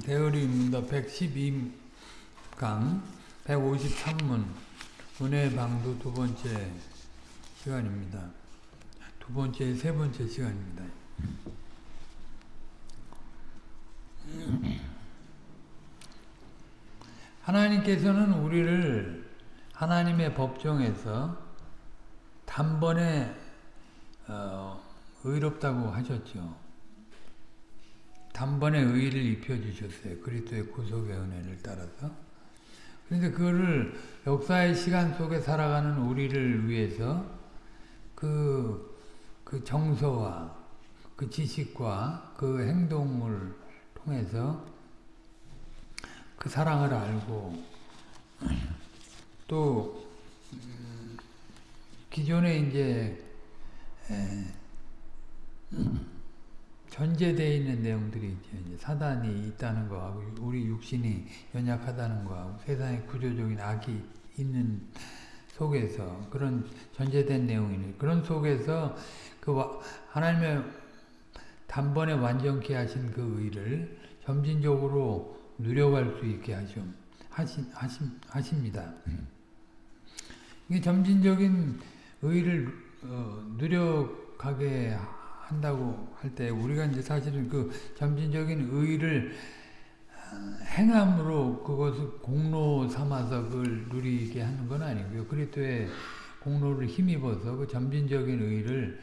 대의리입니다. 112강 153문 은혜 방도 두 번째 시간입니다. 두 번째 세 번째 시간입니다. 하나님께서는 우리를 하나님의 법정에서 단번에 어, 의롭다고 하셨죠. 단번에 의를 입혀주셨어요. 그리스도의 구속의 은혜를 따라서. 그런데 그거를 역사의 시간 속에 살아가는 우리를 위해서 그, 그 정서와 그 지식과 그 행동을 통해서 그 사랑을 알고 또 기존에 이제 전제되어 있는 내용들이 이제 사단이 있다는 거하고 우리 육신이 연약하다는 거하고 세상에 구조적인 악이 있는 속에서 그런 전제된 내용이네. 그런 속에서 그 하나님의 단번에 완전케 하신 그 의를 점진적으로 누려갈 수 있게 하시, 하시, 하시, 하십니다. 이게 점진적인 의를 어, 누려가게 한다고 할 때 우리가 이제 사실은 그 점진적인 의를 행함으로 그것을 공로 삼아서 그걸 누리게 하는 건 아니고요. 그리스도의 공로를 힘입어서 그 점진적인 의를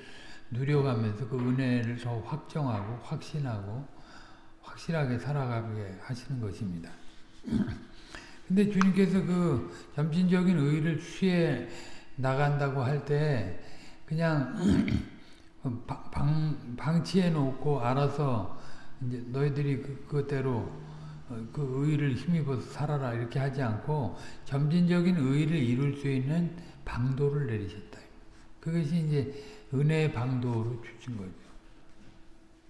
누려가면서 그 은혜를 더 확정하고 확신하고 확실하게 살아가게 하시는 것입니다. 근데 주님께서 그 점진적인 의를 취해 나간다고 할 때 그냥 방, 방치해 놓고 알아서 이제 너희들이 그, 그대로 그 의를 힘입어서 살아라 이렇게 하지 않고 점진적인 의를 이룰 수 있는 방도를 내리셨다. 그것이 이제 은혜의 방도로 주신 거죠.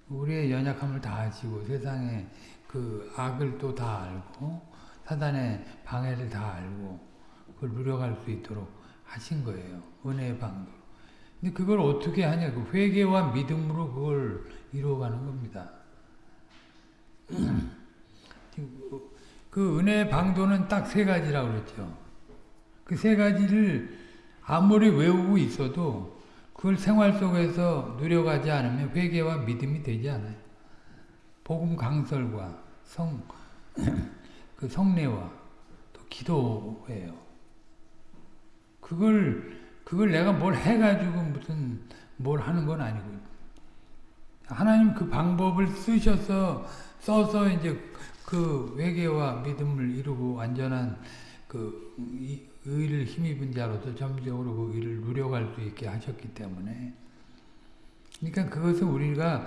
우리의 연약함을 다 아시고 세상의 그 악을 또 다 알고 사단의 방해를 다 알고 그걸 누려갈 수 있도록 하신 거예요. 은혜의 방도. 근데 그걸 어떻게 하냐? 그 회개와 믿음으로 그걸 이루어가는 겁니다. 그 은혜의 방도는 딱 세 가지라고 그랬죠. 그 세 가지를 아무리 외우고 있어도 그걸 생활 속에서 누려가지 않으면 회개와 믿음이 되지 않아요. 복음 강설과 성, 그 성례와 또 기도예요. 그걸 그걸 내가 뭘 해가지고 무슨 뭘 하는 건 아니고 하나님 그 방법을 쓰셔서 써서 이제 그 회개와 믿음을 이루고 완전한 그 의를 힘입은 자로서 점적으로 그 의를 누려갈 수 있게 하셨기 때문에 그러니까 그것은 우리가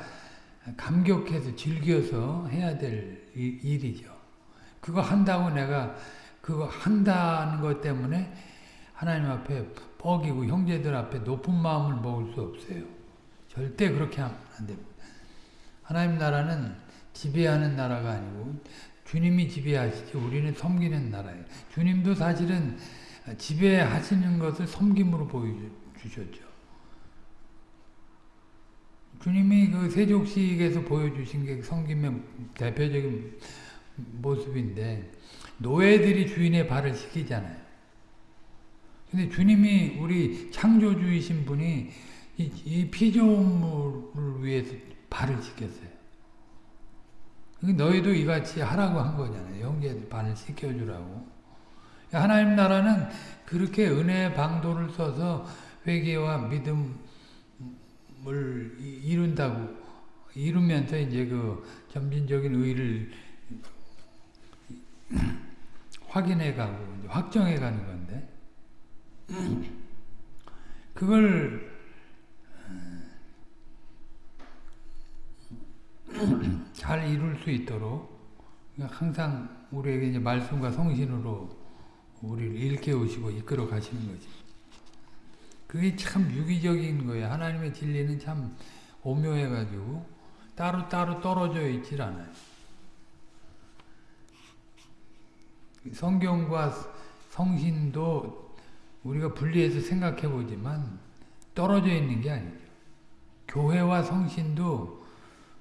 감격해서 즐겨서 해야 될 일이죠. 그거 한다고 내가 그거 한다는 것 때문에 하나님 앞에 뻐기고 형제들 앞에 높은 마음을 먹을 수 없어요. 절대 그렇게 하면 안 됩니다. 하나님 나라는 지배하는 나라가 아니고 주님이 지배하시지 우리는 섬기는 나라예요. 주님도 사실은 지배하시는 것을 섬김으로 보여주셨죠. 주님이 그 세족식에서 보여주신 게 섬김의 대표적인 모습인데 노예들이 주인의 발을 씻기잖아요. 근데 주님이 우리 창조주이신 분이 이, 이 피조물을 위해서 발을 씻겼어요. 너희도 이같이 하라고 한 거잖아요. 형제들 발을 씻겨주라고. 하나님 나라는 그렇게 은혜의 방도를 써서 회개와 믿음을 이룬다고 이루면서 이제 그 점진적인 의를 확인해가고 확정해가는 건데 그걸 잘 이룰 수 있도록 항상 우리에게 이제 말씀과 성신으로 우리를 일깨우시고 이끌어 가시는 거지. 그게 참 유기적인 거예요. 하나님의 진리는 참 오묘해가지고 따로따로 떨어져 있질 않아요. 성경과 성신도 우리가 분리해서 생각해 보지만 떨어져 있는 게 아니죠. 교회와 성신도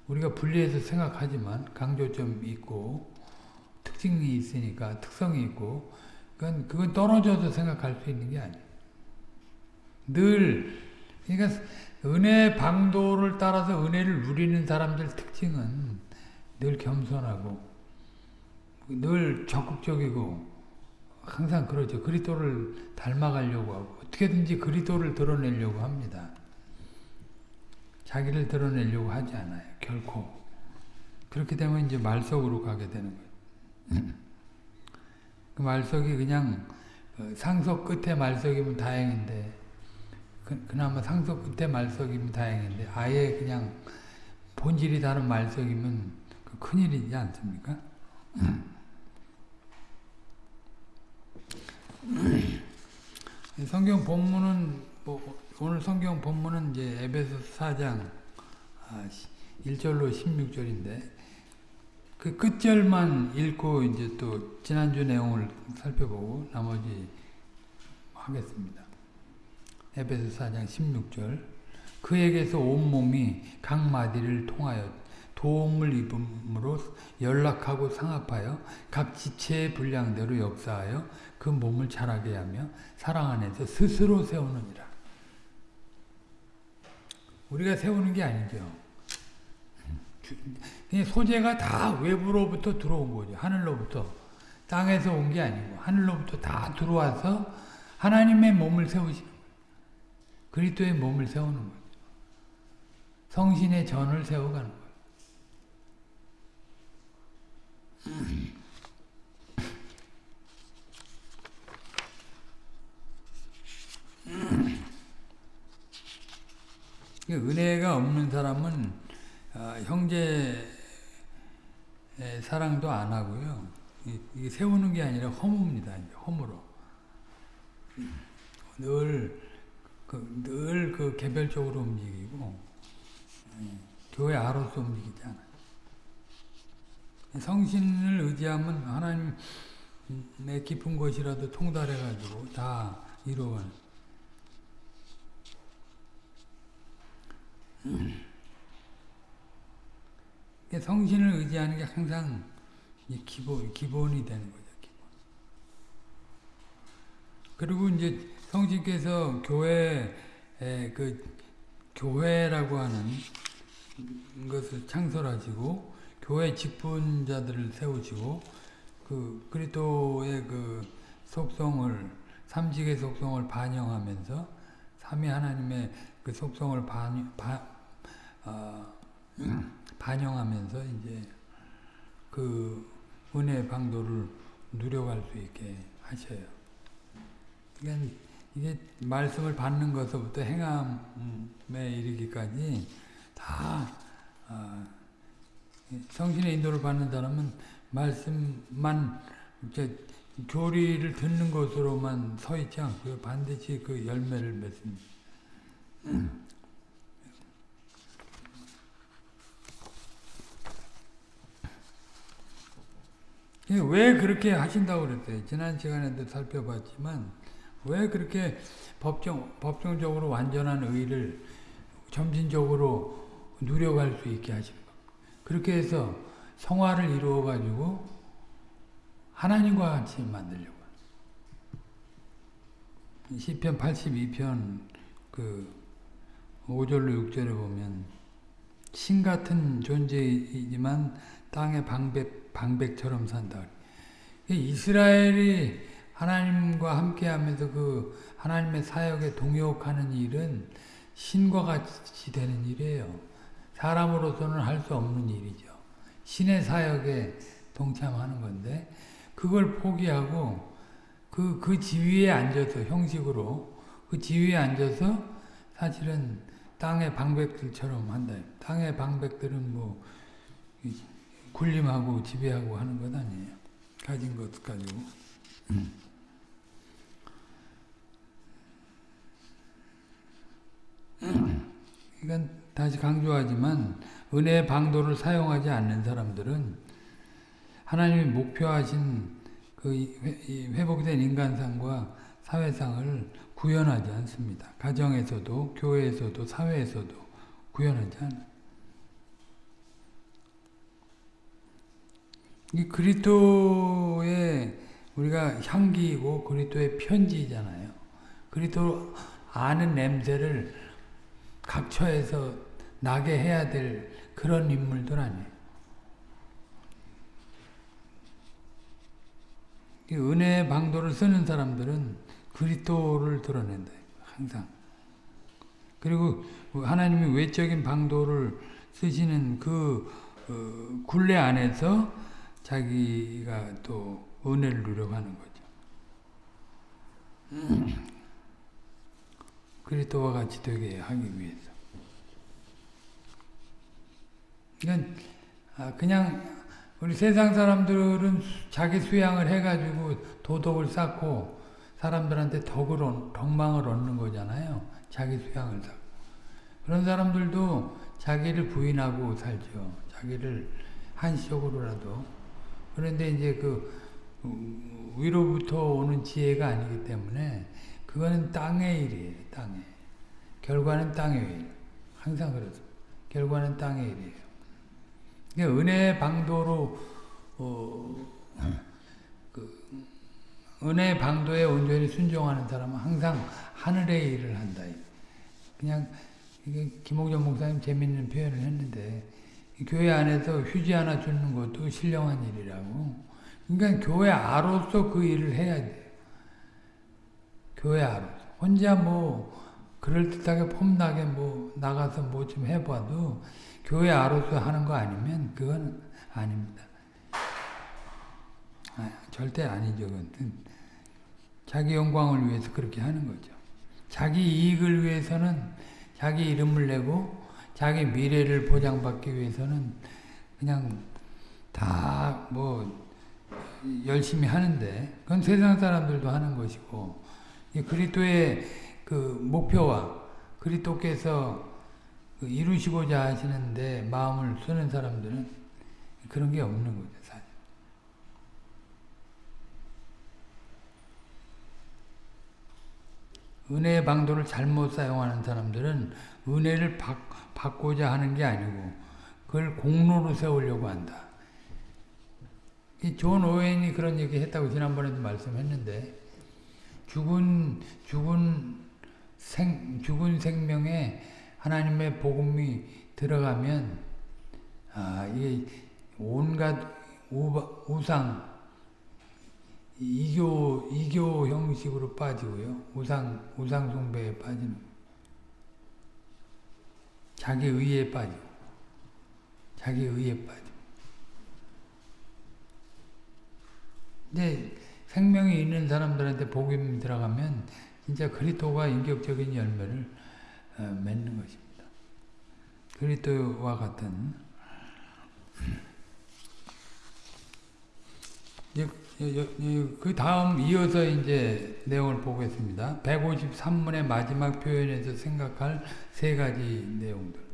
우리가 분리해서 생각하지만 강조점이 있고 특징이 있으니까 특성이 있고 그건 그건 떨어져서 생각할 수 있는 게 아니에요. 늘 그러니까 은혜 방도를 따라서 은혜를 누리는 사람들 특징은 늘 겸손하고 늘 적극적이고 항상 그러죠. 그리스도를 닮아가려고 하고 어떻게든지 그리스도를 드러내려고 합니다. 자기를 드러내려고 하지 않아요. 결코. 그렇게 되면 이제 말석으로 가게 되는 거예요. 그 말석이 그냥 어, 상석 끝에 말석이면 다행인데 그, 그나마 상석 끝에 말석이면 다행인데 아예 그냥 본질이 다른 말석이면 그 큰일이지 않습니까? 성경 본문은 뭐 오늘 성경 본문은 이제 에베소 4장 1절로 16절인데 그 끝절만 읽고 이제 또 지난주 내용을 살펴보고 나머지 하겠습니다. 에베소 4장 16절. 그에게서 온몸이 각 마디를 통하여 도움을 입음으로 연락하고 상합하여 각 지체의 분량대로 역사하여 그 몸을 자라게 하며 사랑 안에서 스스로 세우느니라. 우리가 세우는 게 아니죠. 소재가 다 외부로부터 들어온 거죠. 하늘로부터. 땅에서 온 게 아니고 하늘로부터 다 들어와서 하나님의 몸을 세우시는 거예요. 그리스도의 몸을 세우는 거죠. 성신의 전을 세워가는 거예요. 은혜가 없는 사람은 어, 형제 사랑도 안 하고요. 이게 세우는 게 아니라 허무입니다. 허무로. 늘, 그, 늘 그 개별적으로 움직이고, 교회 아로서 움직이지 않아요. 성신을 의지하면 하나님의 깊은 것이라도 통달해가지고 다 이루어가는 성신을 의지하는 게 항상 기본, 기본이 되는 거죠. 기본. 그리고 이제 성신께서 교회, 그, 교회라고 하는 것을 창설하시고, 교회 직분자들을 세우시고, 그, 그리스도의 그 속성을, 삼직의 속성을 반영하면서, 삼위 하나님의 그 속성을 반, 반, 어, 반영하면서 이제 그 은혜 방도를 누려갈 수 있게 하셔요. 그러니까 이게 말씀을 받는 것부터 행함에 이르기까지 다 어, 성신의 인도를 받는 사람은 말씀만 교리를 듣는 것으로만 서 있지 않고요. 반드시 그 열매를 맺습니다. 왜 그렇게 하신다고 그랬어요? 지난 시간에도 살펴봤지만 왜 그렇게 법정, 법정적으로 완전한 의를 점진적으로 누려갈 수 있게 하십니까? 그렇게 해서 성화를 이루어 가지고 하나님과 같이 만들려고. 시편 82편 그 5절로 6절에 보면 신 같은 존재이지만 땅의 방백, 방백처럼 산다. 이스라엘이 하나님과 함께하면서 그 하나님의 사역에 동역하는 일은 신과 같이 되는 일이에요. 사람으로서는 할 수 없는 일이죠. 신의 사역에 동참하는 건데 그걸 포기하고 그, 그 지위에 앉아서 형식으로 그 지위에 앉아서 사실은 땅의 방백들처럼 한다. 땅의 방백들은 뭐 군림하고 지배하고 하는 것 아니에요. 가진 것 가지고. 이건 다시 강조하지만 은혜의 방도를 사용하지 않는 사람들은 하나님이 목표하신 그 회복된 인간상과 사회상을 구현하지 않습니다. 가정에서도 교회에서도 사회에서도 구현하지 않아요. 이 그리스도의 우리가 향기이고 그리스도의 편지잖아요. 그리스도 아는 냄새를 각처에서 나게 해야 될 그런 인물들 아니에요. 이 은혜의 방도를 쓰는 사람들은 그리스도를 드러낸다. 항상. 그리고 하나님이 외적인 방도를 쓰시는 그 어, 굴레 안에서 자기가 또 은혜를 누려가는 거죠. 그리스도와 같이 되게 하기 위해서. 그냥 아, 그냥 우리 세상 사람들은 자기 수양을 해가지고 도덕을 쌓고 사람들한테 덕을 덕망을 얻는 거잖아요. 자기 수양을 쌓고 그런 사람들도 자기를 부인하고 살죠. 자기를 한시적으로라도 그런데 이제 그 위로부터 오는 지혜가 아니기 때문에 그거는 땅의 일이에요. 땅의 결과는 땅의 일. 항상 그렇습니다. 결과는 땅의 일이에요. 은혜의 방도로 어, 그 은혜의 방도에 온전히 순종하는 사람은 항상 하늘의 일을 한다. 그냥 이게 김홍전 목사님 재밌는 표현을 했는데 교회 안에서 휴지 하나 주는 것도 신령한 일이라고. 그러니까 교회 아로서 그 일을 해야 돼요. 교회 아로서. 혼자 뭐 그럴듯하게 폼나게 뭐 나가서 뭐 좀 해봐도 교회 아로서 하는 거 아니면 그건 아닙니다. 아, 절대 아니죠. 그건. 자기 영광을 위해서 그렇게 하는 거죠. 자기 이익을 위해서는 자기 이름을 내고 자기 미래를 보장받기 위해서는 그냥 다 뭐 열심히 하는데 그건 세상 사람들도 하는 것이고 그리스도의 그 목표와 그리스도께서 그 이루시고자 하시는데 마음을 쓰는 사람들은 그런 게 없는 거죠. 사실. 은혜의 방도를 잘못 사용하는 사람들은 은혜를 받, 받고자 하는 게 아니고 그걸 공로로 세우려고 한다. 존 오웬이 그런 얘기 했다고 지난번에도 말씀했는데 죽은 죽은 생 죽은 생명에 하나님의 복음이 들어가면 아 이게 온갖 우상 이교 이교 형식으로 빠지고요. 우상 우상 숭배에 빠지는 자기 의에 빠지고 자기 의에 빠지고. 근데 생명이 있는 사람들한테 복음이 들어가면 진짜 그리스도가 인격적인 열매를 어, 맺는 것입니다. 그리스도와 같은 그 다음 이어서 이제 내용을 보겠습니다. 153문의 마지막 표현에서 생각할 세 가지 내용들.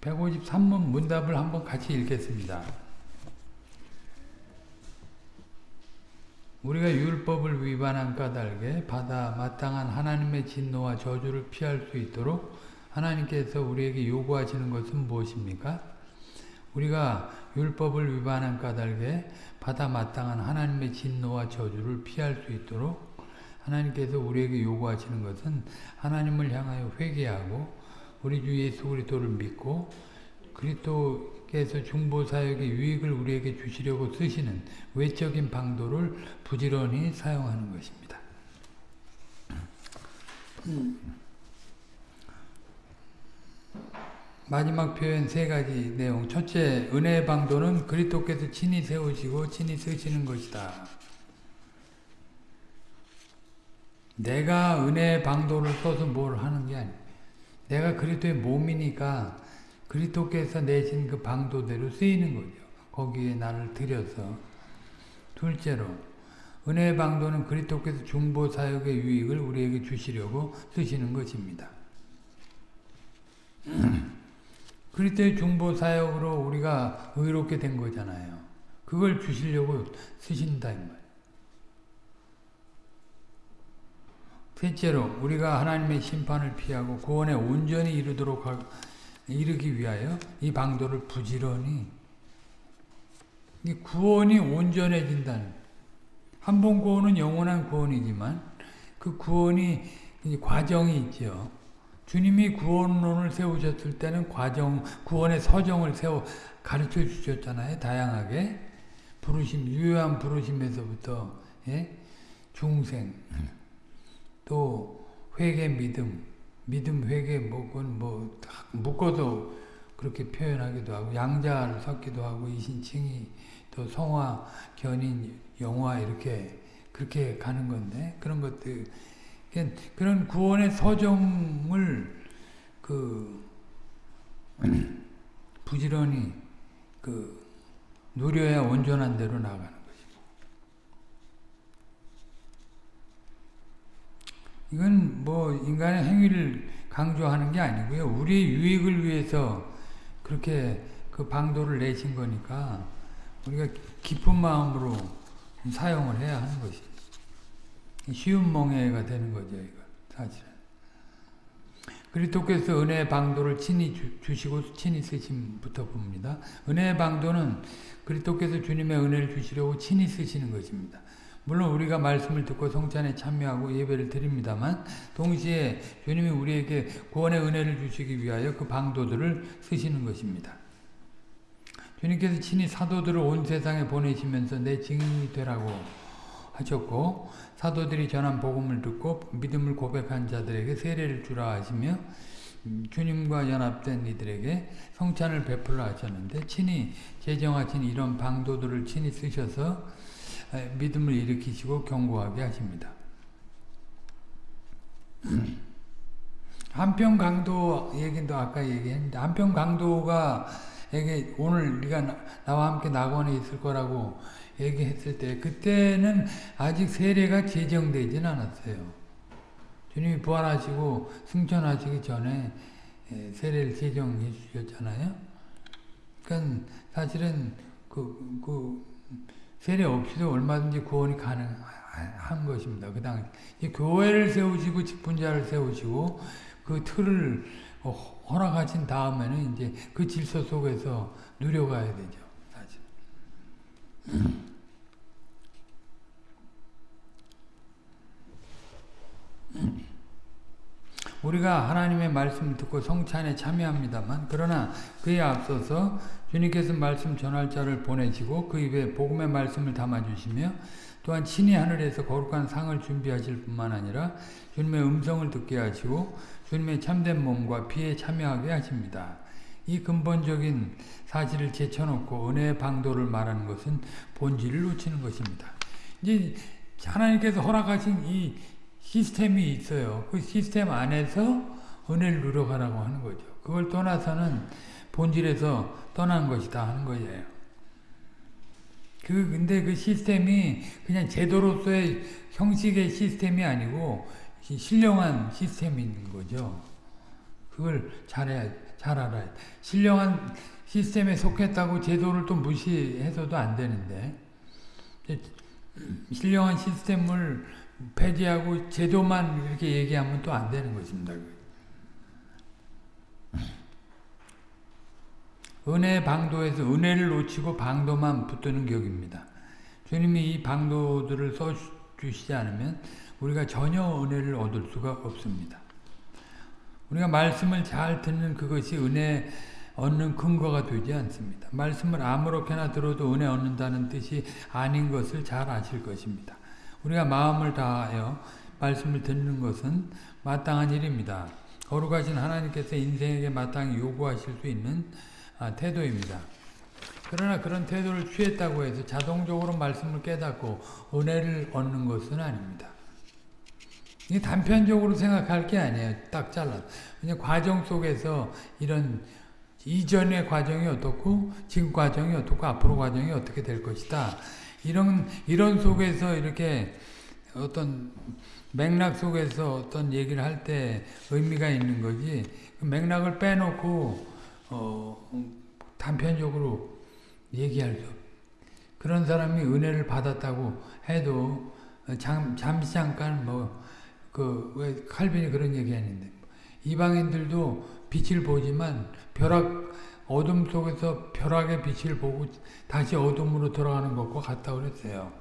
153문 문답을 한번 같이 읽겠습니다. 우리가 율법을 위반한 까닭에 받아 마땅한 하나님의 진노와 저주를 피할 수 있도록 하나님께서 우리에게 요구하시는 것은 무엇입니까? 우리가 율법을 위반한 까닭에 받아 마땅한 하나님의 진노와 저주를 피할 수 있도록 하나님께서 우리에게 요구하시는 것은 하나님을 향하여 회개하고 우리 주 예수 그리스도를 믿고 그리스도 께서 중보 사역의 유익을 우리에게 주시려고 쓰시는 외적인 방도를 부지런히 사용하는 것입니다. 마지막 표현 세 가지 내용. 첫째, 은혜의 방도는 그리스도께서 친히 세우시고 친히 쓰시는 것이다. 내가 은혜의 방도를 써서 뭘 하는 게 아니야. 내가 그리스도의 몸이니까 그리스도께서 내신 그 방도대로 쓰이는 거죠. 거기에 나를 들여서 둘째로 은혜의 방도는 그리스도께서 중보 사역의 유익을 우리에게 주시려고 쓰시는 것입니다. 그리스도의 중보 사역으로 우리가 의롭게 된 거잖아요. 그걸 주시려고 쓰신다. 셋째로 우리가 하나님의 심판을 피하고 구원에 온전히 이르도록 하, 이르기 위하여 이 방도를 부지런히 이 구원이 온전해진다는 한번 구원은 영원한 구원이지만 그 구원이 과정이 있죠. 주님이 구원론을 세우셨을 때는 과정, 구원의 서정을 세워 가르쳐 주셨잖아요. 다양하게. 부르심, 유효한 부르심에서부터, 예? 중생, 또 회개 믿음, 믿음 회개 뭐건 뭐 묶어도 그렇게 표현하기도 하고 양자를 섞기도 하고 이신칭이 또 성화, 견인, 영화 이렇게 그렇게 가는 건데 그런 것들. 그런 구원의 서정을 그 부지런히 그 누려야 온전한 대로 나가는 것 이건 뭐 인간의 행위를 강조하는 게 아니고요 우리의 유익을 위해서 그렇게 그 방도를 내신 거니까 우리가 깊은 마음으로 사용을 해야 하는 것이 쉬운 멍해가 되는 거죠, 이거 사실은. 그리스도께서 은혜의 방도를 친히 주, 시고 친히 쓰심부터 봅니다. 은혜의 방도는 그리스도께서 주님의 은혜를 주시려고 친히 쓰시는 것입니다. 물론 우리가 말씀을 듣고 성찬에 참여하고 예배를 드립니다만 동시에 주님이 우리에게 구원의 은혜를 주시기 위하여 그 방도들을 쓰시는 것입니다. 주님께서 친히 사도들을 온 세상에 보내시면서 내 증인이 되라고 하셨고 사도들이 전한 복음을 듣고 믿음을 고백한 자들에게 세례를 주라 하시며 주님과 연합된 이들에게 성찬을 베풀라 하셨는데 친히 제정하신 이런 방도들을 친히 쓰셔서 믿음을 일으키시고 경고하게 하십니다. 한편 강도 얘기도 아까 얘기했는데 한편 강도가 에게 오늘 네가 나와 함께 낙원에 있을 거라고 얘기했을 때 그때는 아직 세례가 제정되진 않았어요. 주님이 부활하시고 승천하시기 전에 예, 세례를 제정해 주셨잖아요. 그러니까 사실은 그, 그 세례 없이도 얼마든지 구원이 가능한 것입니다. 그 당시 교회를 세우시고 직분자를 세우시고 그 틀을 허락하신 다음에는 이제 그 질서 속에서 누려가야 되죠. 사실. 우리가 하나님의 말씀 듣고 성찬에 참여합니다만 그러나 그에 앞서서 주님께서 말씀 전할 자를 보내시고 그 입에 복음의 말씀을 담아주시며 또한 친히 하늘에서 거룩한 상을 준비하실 뿐만 아니라 주님의 음성을 듣게 하시고 주님의 참된 몸과 피에 참여하게 하십니다. 이 근본적인 사실을 제쳐놓고 은혜의 방도를 말하는 것은 본질을 놓치는 것입니다. 이제 하나님께서 허락하신 이 시스템이 있어요. 그 시스템 안에서 은혜를 누려가라고 하는 거죠. 그걸 떠나서는 본질에서 떠난 것이다 하는 거예요. 그, 근데 그 시스템이 그냥 제도로서의 형식의 시스템이 아니고 신령한 시스템인 거죠. 그걸 잘해야, 잘 알아야 신령한 시스템에 속했다고 제도를 또 무시해서도 안 되는데, 신령한 시스템을 폐지하고 제도만 이렇게 얘기하면 또 안 되는 것입니다. 은혜 방도에서 은혜를 놓치고 방도만 붙드는 격입니다. 주님이 이 방도들을 써주시지 않으면 우리가 전혀 은혜를 얻을 수가 없습니다. 우리가 말씀을 잘 듣는 그것이 은혜 얻는 근거가 되지 않습니다. 말씀을 아무렇게나 들어도 은혜 얻는다는 뜻이 아닌 것을 잘 아실 것입니다. 우리가 마음을 다하여 말씀을 듣는 것은 마땅한 일입니다. 거룩하신 하나님께서 인생에게 마땅히 요구하실 수 있는 아, 태도입니다. 그러나 그런 태도를 취했다고 해서 자동적으로 말씀을 깨닫고 은혜를 얻는 것은 아닙니다. 이게 단편적으로 생각할 게 아니에요. 딱 잘라. 그냥 과정 속에서 이런 이전의 과정이 어떻고 지금 과정이 어떻고 앞으로 과정이 어떻게 될 것이다. 이런 이런 속에서 이렇게 어떤 맥락 속에서 어떤 얘기를 할 때 의미가 있는 거지. 그 맥락을 빼놓고 어, 단편적으로 얘기할 수 그런 사람이 은혜를 받았다고 해도 잠, 잠시 잠깐 뭐 그 왜 칼빈이 그런 얘기했는데. 이방인들도 빛을 보지만 벼락 어둠 속에서 벼락의 빛을 보고 다시 어둠으로 돌아가는 것과 같다고 그랬어요.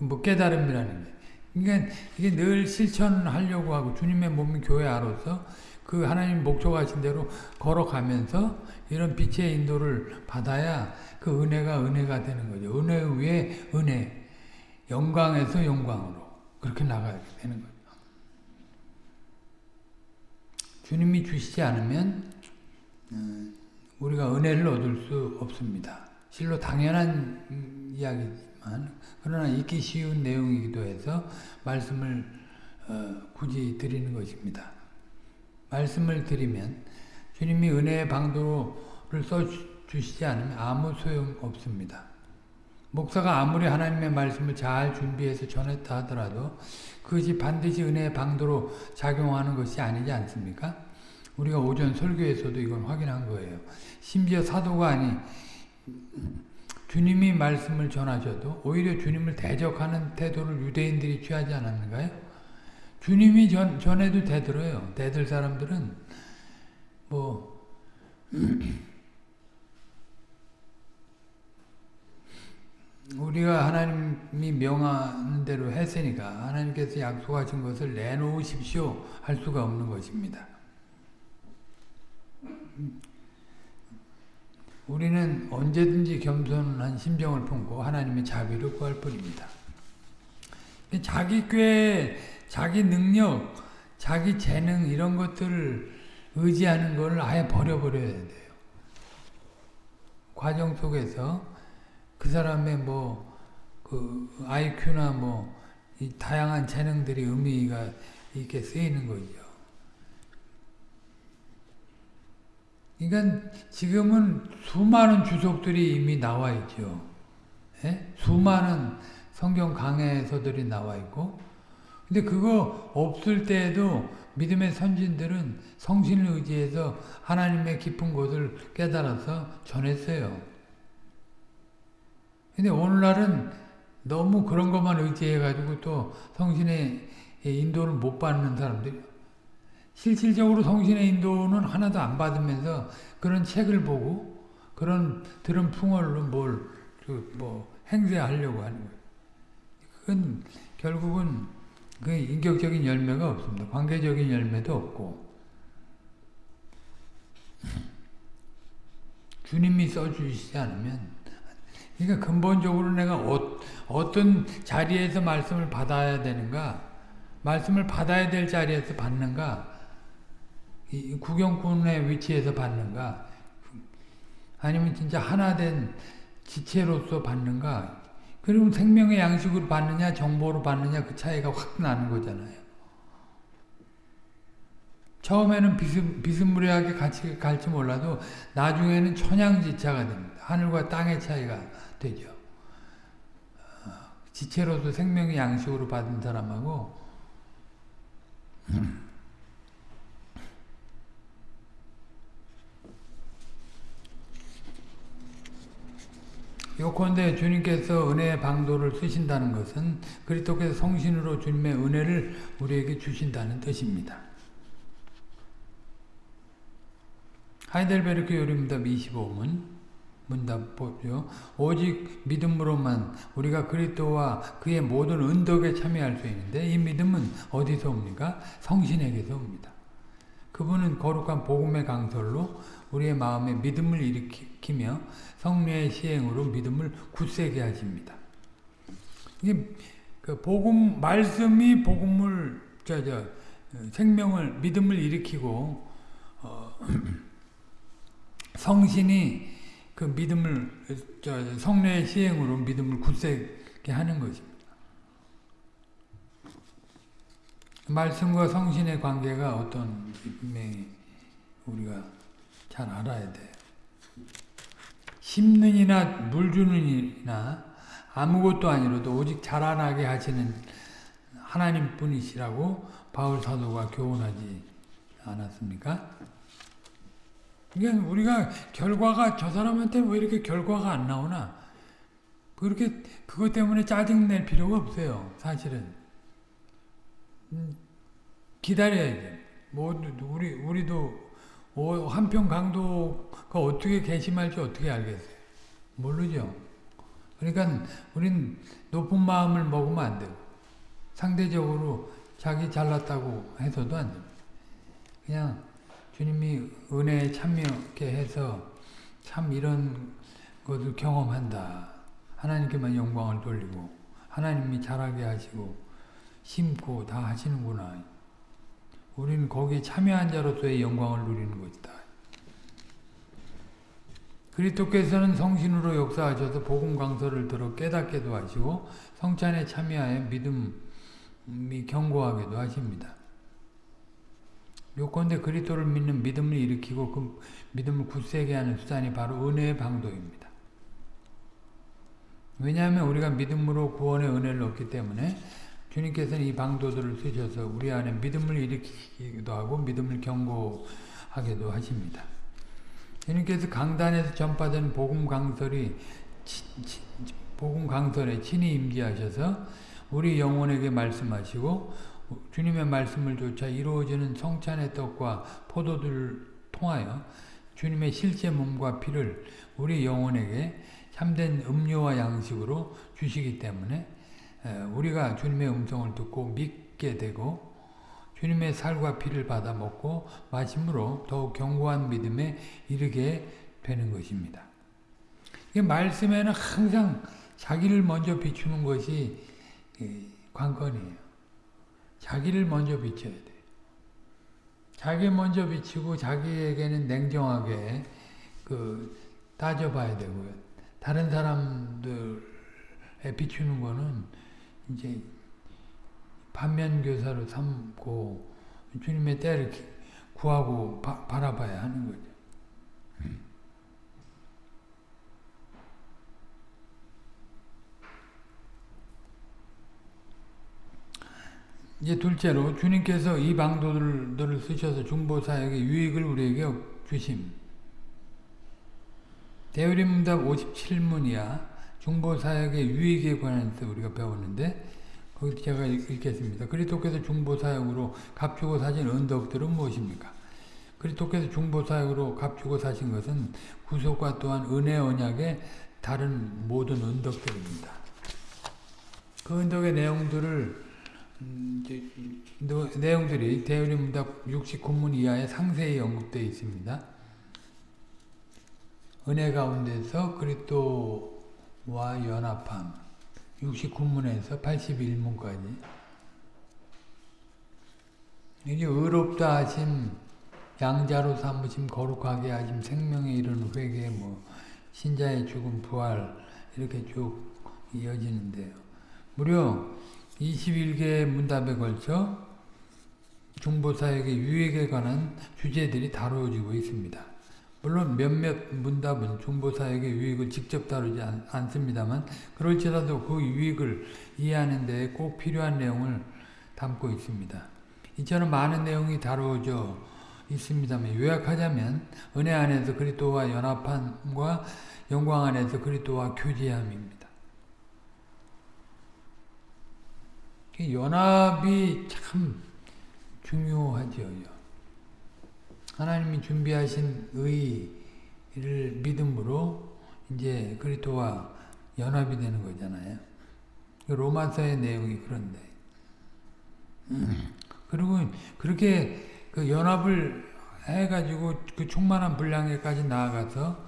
뭐 깨달음이라는 게. 그러니까 이게 늘 실천하려고 하고 주님의 몸인 교회 안으로서 그 하나님 목적하신 대로 걸어가면서 이런 빛의 인도를 받아야 그 은혜가 은혜가 되는 거죠. 은혜 위에 은혜, 영광에서 영광으로 그렇게 나가야 되는 거죠. 주님이 주시지 않으면 우리가 은혜를 얻을 수 없습니다. 실로 당연한 이야기지만 그러나 읽기 쉬운 내용이기도 해서 말씀을 어, 굳이 드리는 것입니다. 말씀을 드리면 주님이 은혜의 방도를 써주시지 않으면 아무 소용 없습니다. 목사가 아무리 하나님의 말씀을 잘 준비해서 전했다 하더라도 그것이 반드시 은혜의 방도로 작용하는 것이 아니지 않습니까? 우리가 오전 설교에서도 이건 확인한 거예요. 심지어 사도가 아니 주님이 말씀을 전하셔도 오히려 주님을 대적하는 태도를 유대인들이 취하지 않았는가요? 주님이 전, 전해도 대들어요. 대들 사람들은 뭐 우리가 하나님이 명하는 대로 했으니까 하나님께서 약속하신 것을 내놓으십시오 할 수가 없는 것입니다. 우리는 언제든지 겸손한 심정을 품고 하나님의 자비를 구할 뿐입니다. 자기 꾀, 자기 능력, 자기 재능 이런 것들을 의지하는 걸 아예 버려버려야 돼요. 과정 속에서 그 사람의 뭐, 그, IQ나 뭐, 이 다양한 재능들이 의미가 있게 쓰이는 거죠. 그러니까 지금은 수많은 주석들이 이미 나와 있죠. 예? 수많은 성경 강해서들이 나와 있고, 근데 그거 없을 때에도 믿음의 선진들은 성신을 의지해서 하나님의 깊은 곳을 깨달아서 전했어요. 근데 오늘날은 너무 그런 것만 의지해가지고 또 성신의 인도를 못 받는 사람들이 실질적으로 성신의 인도는 하나도 안 받으면서 그런 책을 보고 그런 들은 풍월로 뭘뭐 행세하려고 하는 거예요. 그건 결국은 그 인격적인 열매가 없습니다. 관계적인 열매도 없고 주님이 써주시지 않으면 그러니까 근본적으로 내가 어, 어떤 자리에서 말씀을 받아야 되는가 말씀을 받아야 될 자리에서 받는가 이 구경꾼의 위치에서 받는가 아니면 진짜 하나된 지체로서 받는가 그러면 생명의 양식으로 받느냐 정보로 받느냐 그 차이가 확 나는 거잖아요. 처음에는 비스, 비스무리하게 같이 갈지 몰라도 나중에는 천양지차가 됩니다. 하늘과 땅의 차이가 되죠. 어, 지체로서 생명의 양식으로 받은 사람하고 요컨대 주님께서 은혜의 방도를 쓰신다는 것은 그리스도께서 성신으로 주님의 은혜를 우리에게 주신다는 뜻입니다. 하이델베르크 요리문답 25문 문답 보죠. 오직 믿음으로만 우리가 그리스도와 그의 모든 은덕에 참여할 수 있는데 이 믿음은 어디서 옵니까? 성신에게서 옵니다. 그분은 거룩한 복음의 강설로 우리의 마음에 믿음을 일으키며 성령의 시행으로 믿음을 굳세게 하십니다. 이게 그 복음 말씀이 복음을 저 저 생명을 믿음을 일으키고 어, 성신이 그 믿음을 저 성령의 시행으로 믿음을 굳세게 하는 것입니다. 말씀과 성신의 관계가 어떤 우리가 잘 알아야 돼. 심는 이나 물 주는 이나 아무것도 아니로도 오직 자라나게 하시는 하나님 뿐이시라고 바울 사도가 교훈하지 않았습니까? 그러니까 우리가 결과가 저 사람한테 왜 이렇게 결과가 안 나오나 그렇게 그것 때문에 짜증 낼 필요가 없어요. 사실은 음, 기다려야죠. 모두 우리 우리도 한평 강도가 어떻게 개심할지 어떻게 알겠어요? 모르죠. 그러니까 우린 높은 마음을 먹으면 안 되고 상대적으로 자기 잘났다고 해서도 안 됩니다. 그냥 주님이 은혜에 참여하게 해서 참 이런 것을 경험한다. 하나님께만 영광을 돌리고 하나님이 잘하게 하시고 심고 다 하시는구나. 우리는 거기에 참여한 자로서의 영광을 누리는 것이다. 그리스도께서는 성신으로 역사하셔서 복음 강서를 들어 깨닫게도 하시고 성찬에 참여하여 믿음이 견고하게도 하십니다. 요건대 그리스도를 믿는 믿음을 일으키고 그 믿음을 굳세게 하는 수단이 바로 은혜의 방도입니다. 왜냐하면 우리가 믿음으로 구원의 은혜를 얻기 때문에 주님께서는 이 방도들을 쓰셔서 우리 안에 믿음을 일으키기도 하고 믿음을 경고하게도 하십니다. 주님께서 강단에서 전파된 복음 강설이 복음 강설에 친히 임재하셔서 우리 영혼에게 말씀하시고 주님의 말씀을 조차 이루어지는 성찬의 떡과 포도들을 통하여 주님의 실제 몸과 피를 우리 영혼에게 참된 음료와 양식으로 주시기 때문에 우리가 주님의 음성을 듣고 믿게 되고 주님의 살과 피를 받아 먹고 마심으로 더욱 견고한 믿음에 이르게 되는 것입니다. 말씀에는 항상 자기를 먼저 비추는 것이 관건이에요. 자기를 먼저 비춰야 돼. 자기 먼저 비치고 자기에게는 냉정하게 그 따져봐야 되고요. 다른 사람들에 비추는 거는 이제 반면교사로 삼고 주님의 때를 구하고 바, 바라봐야 하는 거죠. 이제 둘째로 주님께서 이 방도들을 쓰셔서 중보사역의 유익을 우리에게 주심. 대우림문답 57문이야 중보사역의 유익에 관해서 우리가 배웠는데 거기 제가 읽겠습니다. 그리스도께서 중보사역으로 값주고 사신 은덕들은 무엇입니까? 그리스도께서 중보사역으로 값주고 사신 것은 구속과 또한 은혜 언약의 다른 모든 은덕들입니다. 그 은덕의 내용들을 음, 내용들이 대우림문답 69문 이하에 상세히 언급되어 있습니다. 은혜 가운데서 그리스도 와 연합함 69문에서 81문까지 이게 의롭다 하심, 양자로 삼으심, 거룩하게 하심, 생명에 이르는 회개, 뭐 신자의 죽음, 부활 이렇게 쭉 이어지는데요. 무려 21개의 문답에 걸쳐 중보사역의 유익에 관한 주제들이 다루어지고 있습니다. 물론 몇몇 문답은 중보사역의 유익을 직접 다루지 않, 습니다만 그럴지라도 그 유익을 이해하는 데꼭 필요한 내용을 담고 있습니다. 이처럼 많은 내용이 다루어져 있습니다만 요약하자면 은혜 안에서 그리스도와 연합함과 영광 안에서 그리스도와 교제함입니다. 연합이 참 중요하죠. 하나님이 준비하신 의를 믿음으로 이제 그리스도와 연합이 되는 거잖아요. 그 로마서의 내용이 그런데. 그리고 그렇게 그 연합을 해가지고 그 충만한 분량에까지 나아가서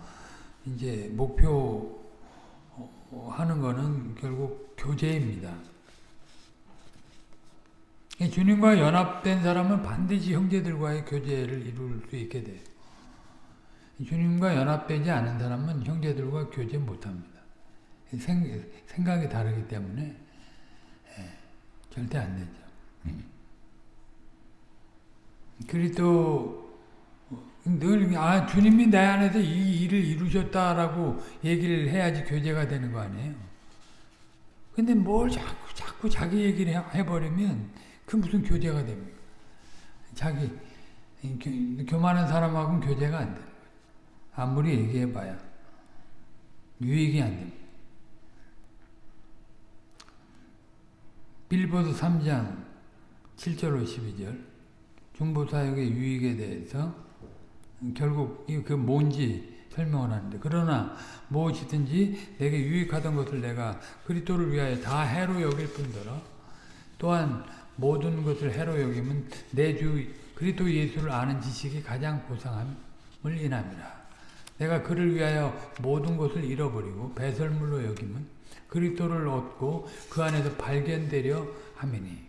이제 목표 하는 거는 결국 교제입니다. 주님과 연합된 사람은 반드시 형제들과의 교제를 이룰 수 있게 돼요. 주님과 연합되지 않은 사람은 형제들과 교제 못합니다. 생, 생각이 다르기 때문에 예, 절대 안 되죠. 음. 그리고 늘, 아, 주님이 내 안에서 이 일을 이루셨다라고 얘기를 해야지 교제가 되는 거 아니에요. 근데 뭘 자꾸, 자꾸 자기 얘기를 해버리면 그 무슨 교제가 됩니까? 자기 교만한 사람하고는 교제가 안 돼요. 아무리 얘기해봐야 유익이 안 됩니다. 빌보드 3장 7절로 12절 중보사역의 유익에 대해서 결국 그 뭔지 설명을 하는데 그러나 무엇이든지 내게 유익하던 것을 내가 그리스도를 위하여 다 해로 여길 뿐더러 또한 모든 것을 해로 여기면 내 주 그리스도 예수를 아는 지식이 가장 고상함을 인함이라. 내가 그를 위하여 모든 것을 잃어버리고 배설물로 여기면 그리스도를 얻고 그 안에서 발견되려 함이니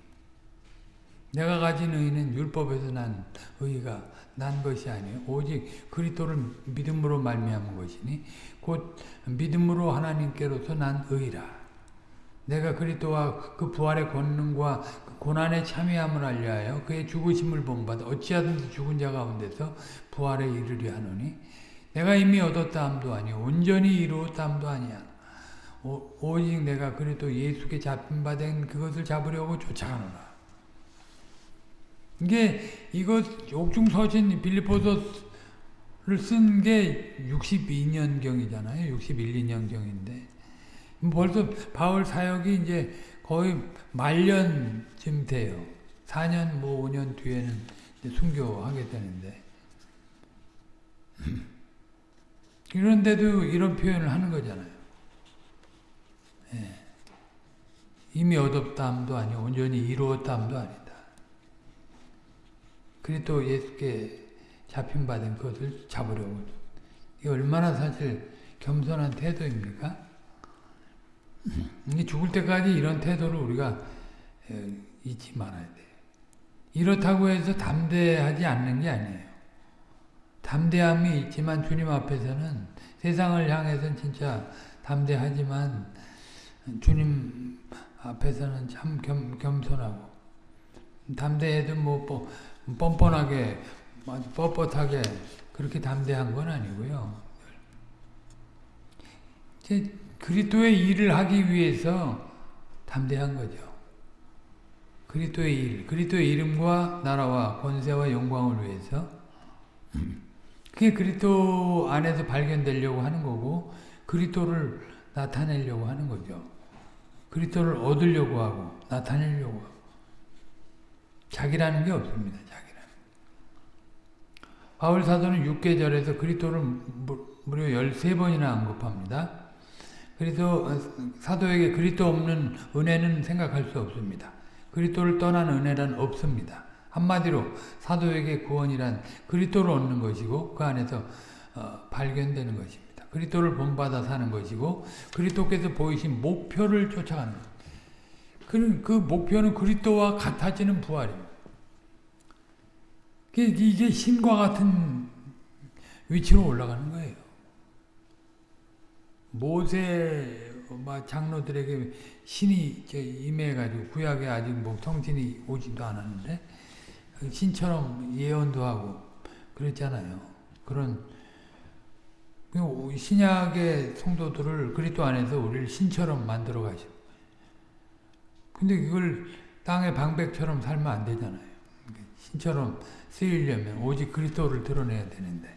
내가 가진 의는 율법에서 난 의가 난 것이 아니요 오직 그리스도를 믿음으로 말미암은 것이니 곧 믿음으로 하나님께로서 난 의라 내가 그리스도와 그 부활의 권능과 그 고난에 참여함을 알려하여 그의 죽으심을 본받아 어찌하든지 죽은 자 가운데서 부활에 이르려 하노니 내가 이미 얻었다 함도 아니요 온전히 이루었다 함도 아니야. 오, 오직 내가 그리스도 예수께 잡힌 바 된 그것을 잡으려고 쫓아가노라. 이게 이것 옥중서신 빌리포서를 쓴 게 62년경이잖아요. 61, 2년경인데 벌써 바울 사역이 이제 거의 말년쯤 돼요. 4년 뭐 5년 뒤에는 순교하게 되는데 그런데도 이런 표현을 하는 거잖아요. 예. 이미 얻었다함도 아니고 온전히 이루었다함도 아니다. 그리스도 예수께 잡힌 받은 것을 잡으려고 이 얼마나 사실 겸손한 태도입니까? 죽을 때까지 이런 태도를 우리가 잊지 말아야 돼요. 이렇다고 해서 담대하지 않는 게 아니에요. 담대함이 있지만 주님 앞에서는 세상을 향해서는 진짜 담대하지만 주님 앞에서는 참 겸, 겸손하고 담대해도 뭐, 뭐 뻔뻔하게 뻣뻣하게 그렇게 담대한 건 아니고요. 그리스도의 일을 하기 위해서 담대한 거죠. 그리스도의 일, 그리스도의 이름과 나라와 권세와 영광을 위해서 그게 그리스도 안에서 발견되려고 하는 거고 그리스도를 나타내려고 하는 거죠. 그리스도를 얻으려고 하고 나타내려고 하고 자기라는 게 없습니다. 자기라는. 바울 사도는 6계절에서 그리스도를 무려 13번이나 언급합니다. 그래서 사도에게 그리스도 없는 은혜는 생각할 수 없습니다. 그리스도를 떠난 은혜란 없습니다. 한마디로 사도에게 구원이란 그리스도를 얻는 것이고 그 안에서 어, 발견되는 것입니다. 그리스도를 본받아 사는 것이고 그리스도께서 보이신 목표를 쫓아가는 것. 그, 그 목표는 그리스도와 같아지는 부활입니다. 이게 신과 같은 위치로 올라가는 거예요. 모세 장로들에게 신이 임해가지고 구약에 아직 뭐 성신이 오지도 않았는데 신처럼 예언도 하고 그랬잖아요. 그런 그 신약의 성도들을 그리스도 안에서 우리를 신처럼 만들어 가시고 근데 그걸 땅의 방백처럼 살면 안 되잖아요. 신처럼 쓰이려면 오직 그리스도를 드러내야 되는데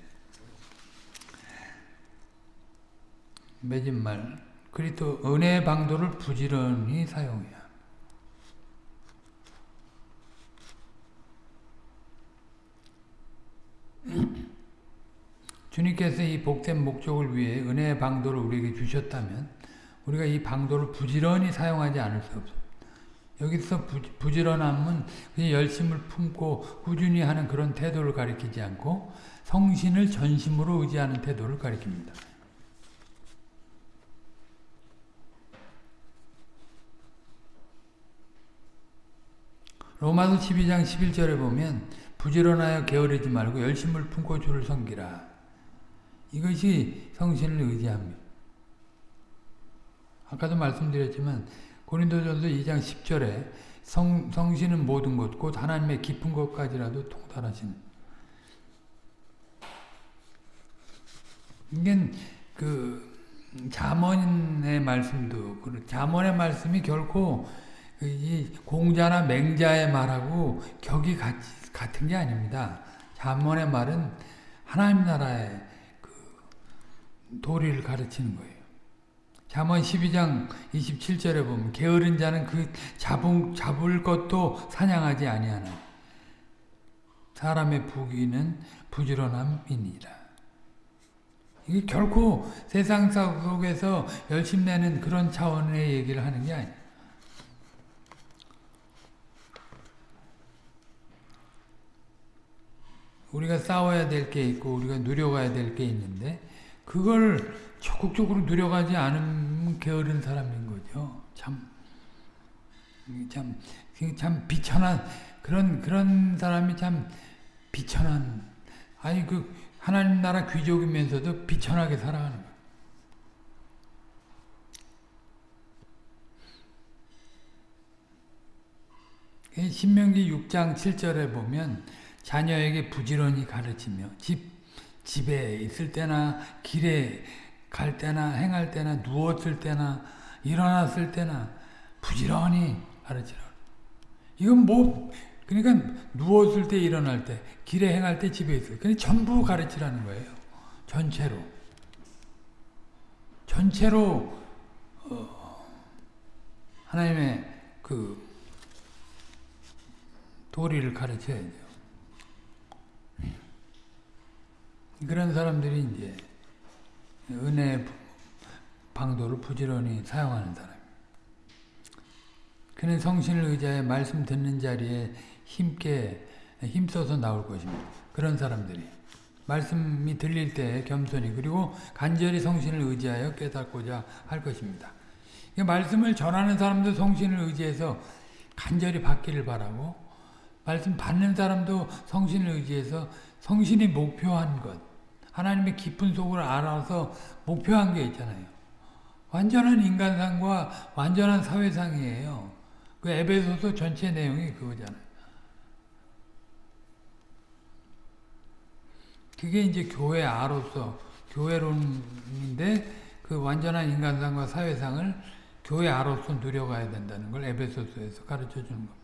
매진말 그리스도 은혜의 방도를 부지런히 사용해야 주님께서 이 복된 목적을 위해 은혜의 방도를 우리에게 주셨다면 우리가 이 방도를 부지런히 사용하지 않을 수 없습니다. 여기서 부, 지런함은 그냥 열심을 품고 꾸준히 하는 그런 태도를 가리키지 않고 성신을 전심으로 의지하는 태도를 가리킵니다. 로마서 12장 11절에 보면 부지런하여 게으르지 말고 열심을 품고 주를 섬기라. 이것이 성신을 의지합니다. 아까도 말씀드렸지만 고린도전서 2장 10절에 성, 성신은 모든 것, 곧 하나님의 깊은 것까지라도 통달하신. 이게 그 자문의 말씀도 자문의 말씀이 결코 이 공자나 맹자의 말하고 격이 같, 같은 게 아닙니다. 자문의 말은 하나님 나라의 그 도리를 가르치는 거예요. 잠언 12장 27절에 보면 게으른 자는 그 잡은, 잡을 것도 사냥하지 아니하나 사람의 부귀는 부지런함이니라. 이게 결코 세상 속에서 열심 내는 그런 차원의 얘기를 하는 게 아니야. 우리가 싸워야 될 게 있고 우리가 누려가야 될 게 있는데 그걸 적극적으로 누려가지 않으면 게으른 사람인 거죠. 참, 참, 참 비천한 그런 그런 사람이 참 비천한 아니 그 하나님 나라 귀족이면서도 비천하게 살아가는 거예요. 신명기 6장 7절에 보면 자녀에게 부지런히 가르치며 집 집에 있을 때나 길에 갈 때나 행할 때나 누웠을 때나 일어났을 때나 부지런히 가르치라. 이건 뭐 그러니까 누웠을 때 일어날 때 길에 행할 때 집에 있을 때 전부 가르치라는 거예요. 전체로 전체로 어, 하나님의 그 도리를 가르쳐야 돼요. 그런 사람들이 이제 은혜 방도를 부지런히 사용하는 사람. 그는 성신을 의지하여 말씀 듣는 자리에 힘께 힘써서 나올 것입니다. 그런 사람들이 말씀이 들릴 때 겸손히 그리고 간절히 성신을 의지하여 깨닫고자 할 것입니다. 말씀을 전하는 사람도 성신을 의지해서 간절히 받기를 바라고 말씀 받는 사람도 성신을 의지해서 성신이 목표한 것 하나님의 깊은 속을 알아서 목표한 게 있잖아요. 완전한 인간상과 완전한 사회상이에요. 그 에베소서 전체 내용이 그거잖아요. 그게 이제 교회 아로서 교회론인데 그 완전한 인간상과 사회상을 교회 아로서 누려가야 된다는 걸 에베소서에서 가르쳐 주는 겁니다.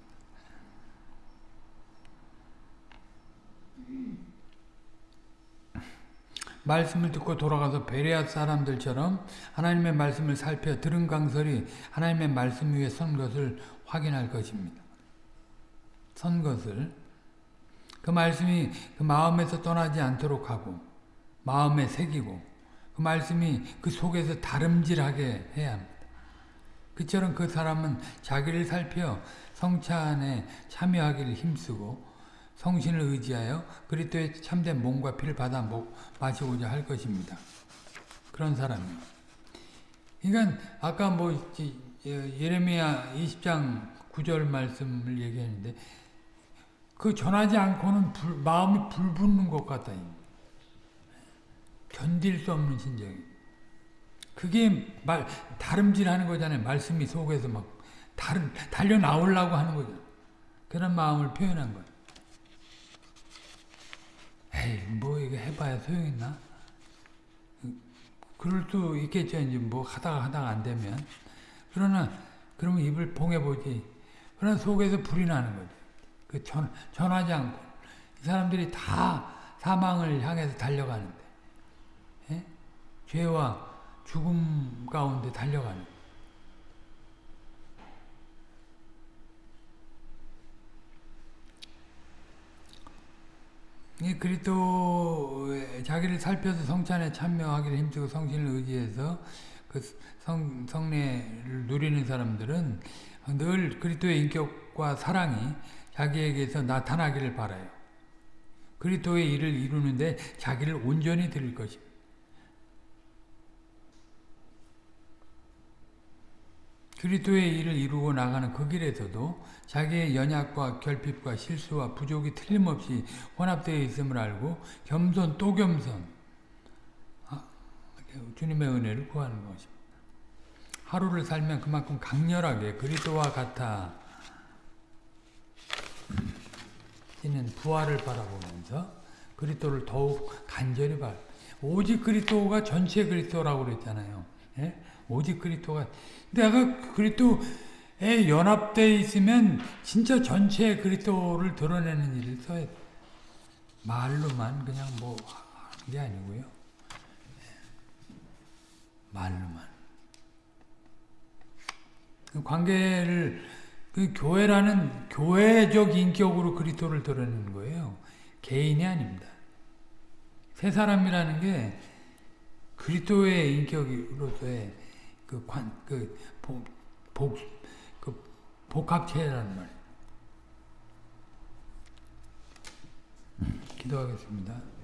말씀을 듣고 돌아가서 베레아 사람들처럼 하나님의 말씀을 살펴 들은 강설이 하나님의 말씀 위에 선 것을 확인할 것입니다. 선 것을 그 말씀이 그 마음에서 떠나지 않도록 하고 마음에 새기고 그 말씀이 그 속에서 다름질하게 해야 합니다. 그처럼 그 사람은 자기를 살펴 성찬에 참여하기를 힘쓰고 성신을 의지하여 그리스도의 참된 몸과 피를 받아 마시고자 할 것입니다. 그런 사람이에요. 그러니까 아까 뭐 예레미야 20장 9절 말씀을 얘기했는데 그 전하지 않고는 불, 마음이 불붙는 것 같다. 견딜 수 없는 심정이. 그게 말 다름질하는 거잖아요. 말씀이 속에서 막 다른 달려 나오려고 하는 거죠. 그런 마음을 표현한 거예요. 에이, 뭐 이거 해봐야 소용있나? 그럴 수 있겠죠. 이제 뭐 하다가 하다가 안 되면. 그러나, 그러면 입을 봉해보지. 그러나 속에서 불이 나는 거죠. 그 전, 전하지 않고. 이 사람들이 다 사망을 향해서 달려가는데. 예? 죄와 죽음 가운데 달려가는 그리스도 자기를 살펴서 성찬에 참여하기를 힘쓰고 성신을 의지해서 그 성, 성례를 누리는 사람들은 늘 그리스도의 인격과 사랑이 자기에게서 나타나기를 바라요. 그리스도의 일을 이루는데 자기를 온전히 드릴 것입니다. 그리스도의 일을 이루고 나가는 그 길에서도 자기의 연약과 결핍과 실수와 부족이 틀림없이 혼합되어 있음을 알고 겸손 또 겸손 아, 주님의 은혜를 구하는 것입니다. 하루를 살면 그만큼 강렬하게 그리스도와 같아 이는 부활을 바라보면서 그리스도를 더욱 간절히 바 오직 그리스도가 전체 그리스도라고 그랬잖아요. 예? 오직 그리스도가 내가 그리스도에 연합되어 있으면 진짜 전체의 그리스도를 드러내는 일을 써야 말로만 그냥 뭐 하는 게 아니고요. 말로만. 그 관계를 그 교회라는 교회적 인격으로 그리스도를 드러내는 거예요. 개인이 아닙니다. 세 사람이라는 게 그리스도의 인격으로서의 그 관, 그, 복, 복, 그 복합체라는 말이에요. 음. 기도하겠습니다.